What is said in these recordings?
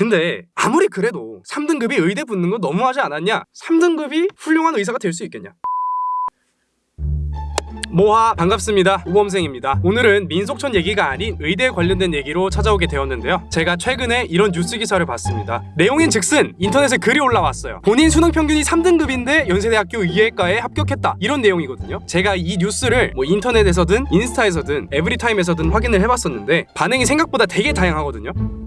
근데 아무리 그래도 3등급이 의대 붙는 거 너무하지 않았냐? 3등급이 훌륭한 의사가 될 수 있겠냐? 모하 반갑습니다. 우범생입니다. 오늘은 민속촌 얘기가 아닌 의대 관련된 얘기로 찾아오게 되었는데요. 제가 최근에 이런 뉴스 기사를 봤습니다. 내용인 즉슨 인터넷에 글이 올라왔어요. 본인 수능 평균이 3등급인데 연세대학교 의예과에 합격했다. 이런 내용이거든요. 제가 이 뉴스를 뭐 인터넷에서든 인스타에서든 에브리타임에서든 확인을 해봤었는데 반응이 생각보다 되게 다양하거든요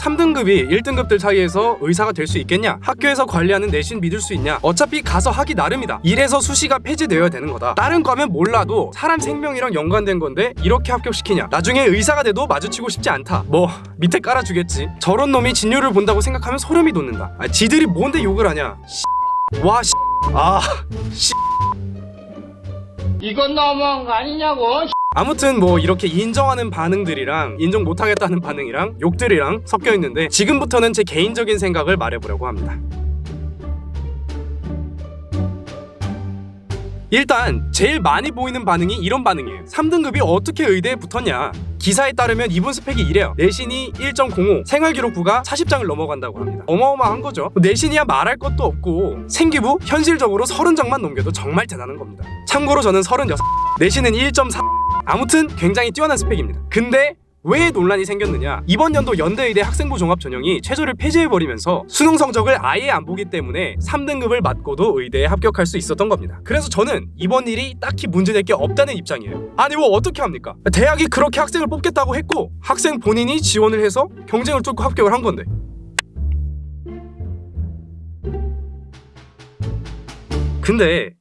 3등급이 1등급들 사이에서 의사가 될 수 있겠냐? 학교에서 관리하는 내신 믿을 수 있냐? 어차피 가서 하기 나름이다. 이래서 수시가 폐지되어야 되는 거다. 다른 과면 몰라도 사람 생명이랑 연관된 건데 이렇게 합격시키냐? 나중에 의사가 돼도 마주치고 싶지 않다. 뭐 밑에 깔아주겠지. 저런 놈이 진료를 본다고 생각하면 소름이 돋는다. 아, 지들이 뭔데 욕을 하냐? 와, 아, 이건 너무한 거 아니냐고. 아무튼 뭐 이렇게 인정하는 반응들이랑 인정 못하겠다는 반응이랑 욕들이랑 섞여 있는데 지금부터는 제 개인적인 생각을 말해보려고 합니다. 일단 제일 많이 보이는 반응이 이런 반응이에요. 3등급이 어떻게 의대에 붙었냐? 기사에 따르면 이분 스펙이 이래요. 내신이 1.05 생활기록부가 40장을 넘어간다고 합니다. 어마어마한 거죠. 내신이야 말할 것도 없고 생기부 현실적으로 30장만 넘겨도 정말 대단한 겁니다. 참고로 저는 36 내신은 1.4 아무튼 굉장히 뛰어난 스펙입니다. 근데 왜 논란이 생겼느냐? 이번 연도 연대의대 학생부 종합 전형이 최저를 폐지해버리면서 수능 성적을 아예 안 보기 때문에 3등급을 맞고도 의대에 합격할 수 있었던 겁니다. 그래서 저는 이번 일이 딱히 문제될 게 없다는 입장이에요. 아니 뭐 어떻게 합니까? 대학이 그렇게 학생을 뽑겠다고 했고 학생 본인이 지원을 해서 경쟁을 뚫고 합격을 한 건데. 근데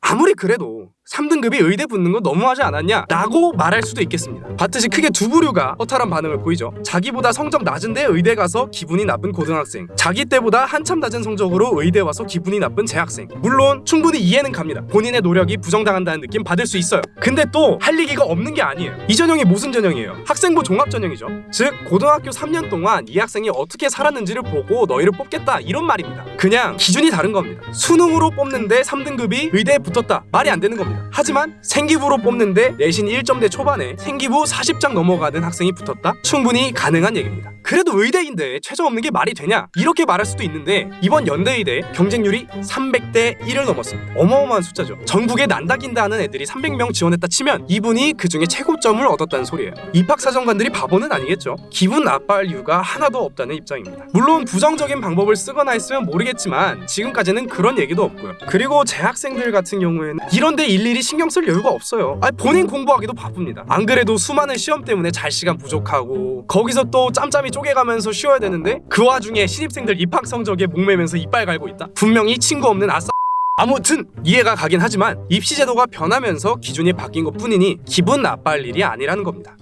아무리 그래도 3등급이 의대 붙는 건 너무하지 않았냐? 라고 말할 수도 있겠습니다. 봤듯이 크게 두 부류가 허탈한 반응을 보이죠. 자기보다 성적 낮은데 의대 가서 기분이 나쁜 고등학생 자기 때보다 한참 낮은 성적으로 의대 와서 기분이 나쁜 재학생 물론 충분히 이해는 갑니다. 본인의 노력이 부정당한다는 느낌 받을 수 있어요. 근데 또 할 얘기가 없는 게 아니에요. 이 전형이 무슨 전형이에요? 학생부 종합 전형이죠. 즉 고등학교 3년 동안 이 학생이 어떻게 살았는지를 보고 너희를 뽑겠다 이런 말입니다. 그냥 기준이 다른 겁니다. 수능으로 뽑는데 3등급이 의대에 붙었다 말이 안 되는 겁니다. 하지만 생기부로 뽑는데 내신 1점대 초반에 생기부 40장 넘어가는 학생이 붙었다? 충분히 가능한 얘기입니다. 그래도 의대인데 최저 없는 게 말이 되냐? 이렇게 말할 수도 있는데 이번 연대의대 경쟁률이 300대 1을 넘었습니다. 어마어마한 숫자죠. 전국에 난다긴다 하는 애들이 300명 지원했다 치면 이분이 그 중에 최고점을 얻었다는 소리예요. 입학사정관들이 바보는 아니겠죠. 기분 나빠할 이유가 하나도 없다는 입장입니다. 물론 부정적인 방법을 쓰거나 했으면 모르겠지만 지금까지는 그런 얘기도 없고요. 그리고 재학생들 같은 경우에는 이런데 일일이 신경 쓸 여유가 없어요. 아니, 본인 공부하기도 바쁩니다. 안 그래도 수많은 시험 때문에 잘 시간 부족하고 거기서 또 짬짬이 쪼개가면서 쉬어야 되는데 그 와중에 신입생들 입학 성적에 목매면서 이빨 갈고 있다. 분명히 친구 없는 아싸 아무튼 이해가 가긴 하지만 입시 제도가 변하면서 기준이 바뀐 것 뿐이니 기분 나빠할 일이 아니라는 겁니다.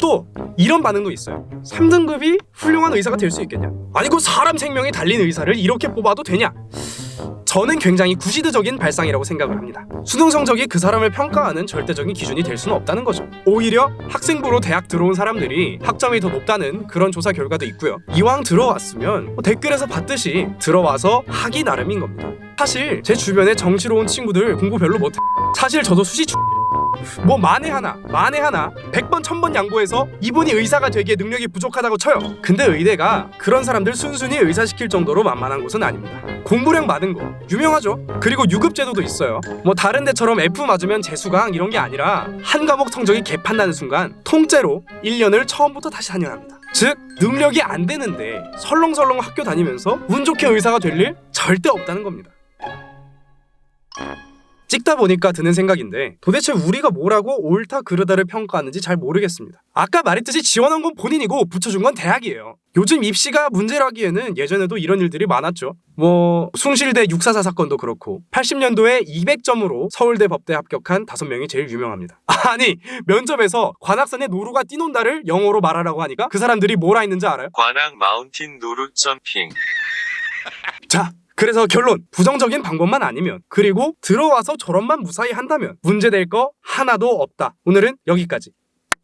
또 이런 반응도 있어요. 3등급이 훌륭한 의사가 될 수 있겠냐? 아니 그 사람 생명이 달린 의사를 이렇게 뽑아도 되냐? 저는 굉장히 구시대적인 발상이라고 생각을 합니다. 수능 성적이 그 사람을 평가하는 절대적인 기준이 될 수는 없다는 거죠. 오히려 학생부로 대학 들어온 사람들이 학점이 더 높다는 그런 조사 결과도 있고요. 이왕 들어왔으면 뭐 댓글에서 봤듯이 들어와서 하기 나름인 겁니다. 사실 제 주변에 정시로운 친구들 공부 별로 못해. 사실 저도 수시 추... 뭐 만에 하나 만에 하나 100번 1000번 양보해서 이분이 의사가 되기에 능력이 부족하다고 쳐요. 근데 의대가 그런 사람들 순순히 의사시킬 정도로 만만한 곳은 아닙니다. 공부량 많은 거 유명하죠? 그리고 유급 제도도 있어요. 뭐 다른 데처럼 F 맞으면 재수강 이런 게 아니라 한 과목 성적이 개판 나는 순간 통째로 1년을 처음부터 다시 다녀야 합니다. 즉 능력이 안 되는데 설렁설렁 학교 다니면서 운 좋게 의사가 될 일 절대 없다는 겁니다 찍다 보니까 드는 생각인데 도대체 우리가 뭐라고 옳다 그르다를 평가하는지 잘 모르겠습니다. 아까 말했듯이 지원한 건 본인이고 붙여준 건 대학이에요. 요즘 입시가 문제라기에는 예전에도 이런 일들이 많았죠. 뭐 숭실대 644 사건도 그렇고 80년도에 200점으로 서울대 법대 합격한 5명이 제일 유명합니다. 아니 면접에서 관악산에 노루가 뛰논다를 영어로 말하라고 하니까 그 사람들이 뭐라 했는지 알아요? 관악 마운틴 노루 점핑. 자 그래서 결론 부정적인 방법만 아니면 그리고 들어와서 저런만 무사히 한다면 문제될 거 하나도 없다. 오늘은 여기까지